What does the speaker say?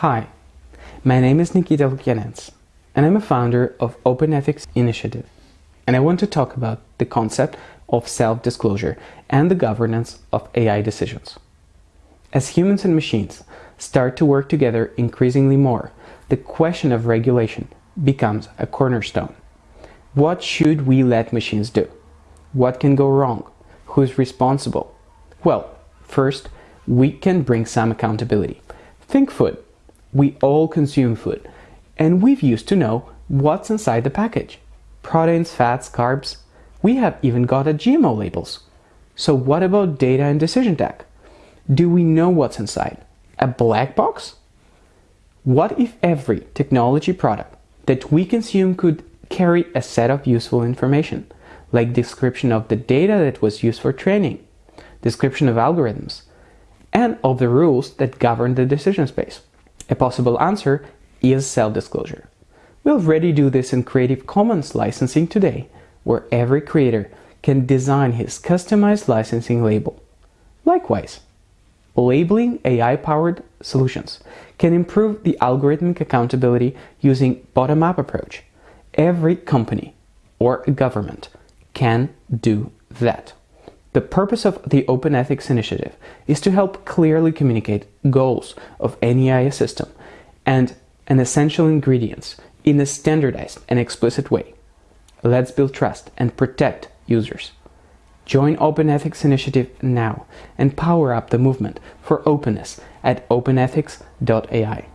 Hi, my name is Nikita Lukyanets, and I'm a founder of Open Ethics Initiative, and I want to talk about the concept of self-disclosure and the governance of AI decisions. As humans and machines start to work together increasingly more, the question of regulation becomes a cornerstone. What should we let machines do? What can go wrong? Who's responsible? Well, first, we can bring some accountability. Think food. We all consume food, and we've used to know what's inside the package. Proteins, fats, carbs. We have even got a GMO labels. So what about data and decision tech? Do we know what's inside? A black box? What if every technology product that we consume could carry a set of useful information, like description of the data that was used for training, description of algorithms, and of the rules that govern the decision space? A possible answer is self-disclosure. We already do this in Creative Commons licensing today, where every creator can design his customized licensing label. Likewise, labeling AI-powered solutions can improve the algorithmic accountability using bottom-up approach. Every company or government can do that. The purpose of the Open Ethics Initiative is to help clearly communicate goals of any AI system and an essential ingredients in a standardized and explicit way. Let's build trust and protect users. Join Open Ethics Initiative now and power up the movement for openness at openethics.ai.